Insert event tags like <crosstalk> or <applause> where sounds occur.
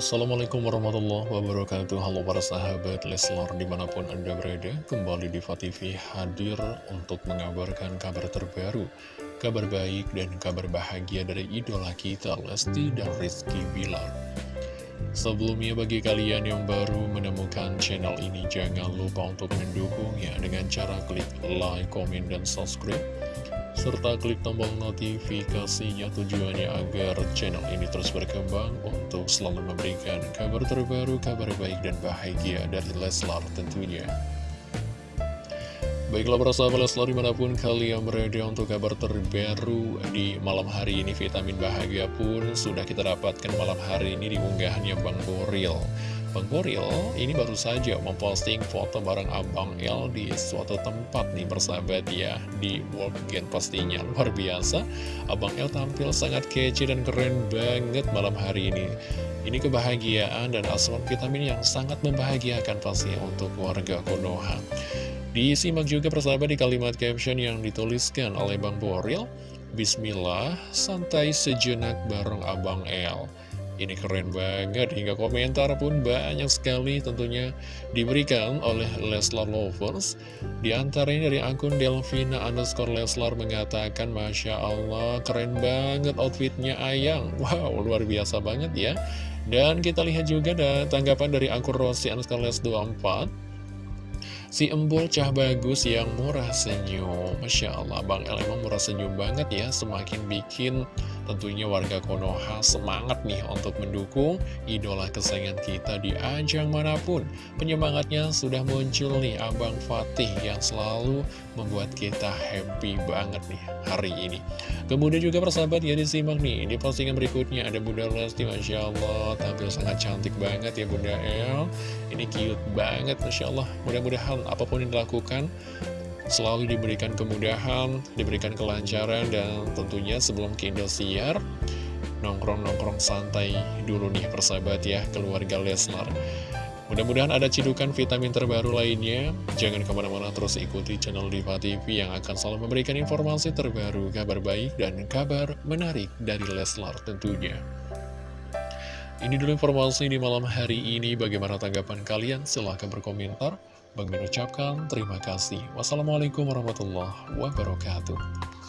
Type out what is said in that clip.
Assalamualaikum warahmatullahi wabarakatuh. Halo para sahabat Leslar di mana pun anda berada Kembali di TV hadir untuk mengabarkan kabar terbaru Kabar baik dan kabar bahagia dari idola kita Lesti dan Rizky Bilar. Sebelumnya bagi kalian yang baru menemukan channel ini Jangan lupa untuk mendukungnya dengan cara klik like, komen, dan subscribe serta klik tombol notifikasinya tujuannya agar channel ini terus berkembang untuk selalu memberikan kabar terbaru, kabar baik dan bahagia dari Leslar tentunya. Baiklah para sahabat Leslar di mana pun kalian berada untuk kabar terbaru di malam hari ini Vitamin Bahagia pun sudah kita dapatkan malam hari ini di unggahannya Bang Boril. Bang Boril ini baru saja memposting foto bareng Abang L di suatu tempat nih bersahabat ya Di Walkgen pastinya luar biasa Abang L tampil sangat kece dan keren banget malam hari ini. Ini kebahagiaan dan asuhan vitamin yang sangat membahagiakan pastinya untuk warga Konoha Disimak juga persahabat di kalimat caption yang dituliskan oleh Bang Boril Bismillah, santai sejenak bareng Abang L ini keren banget, hingga komentar pun banyak sekali tentunya diberikan oleh Leslar Lovers. Di antaranya dari akun Delvina underscore Leslar mengatakan, Masya Allah, keren banget outfitnya Ayang. <laughs> Wow, luar biasa banget ya. Dan kita lihat juga ada tanggapan dari akun Rossi underscore Les 24. Si embul cah bagus yang murah senyum Masya Allah Bang El emang murah senyum banget ya Semakin bikin Tentunya warga Konoha semangat nih untuk mendukung idola kesayangan kita di ajang mana pun. Penyemangatnya sudah muncul nih Abang Fatih yang selalu membuat kita happy banget nih hari ini. Kemudian juga persahabat ya disimak nih, di postingan berikutnya ada Bunda Lesti, Masya Allah, tampil sangat cantik banget ya Bunda El. Ini cute banget, Masya Allah. Mudah-mudahan apa pun yang dilakukan, selalu diberikan kemudahan, diberikan kelancaran, dan tentunya sebelum ke Indosiar, nongkrong-nongkrong santai dulu nih persahabat ya, keluarga Leslar. Mudah-mudahan ada cidukan vitamin terbaru lainnya. Jangan ke mana-mana terus ikuti channel Diva TV yang akan selalu memberikan informasi terbaru, kabar baik, dan kabar menarik dari Leslar tentunya. Ini dulu informasi di malam hari ini. Bagaimana tanggapan kalian? Silahkan berkomentar. Bang ucapkan terima kasih. Wassalamualaikum warahmatullahi wabarakatuh.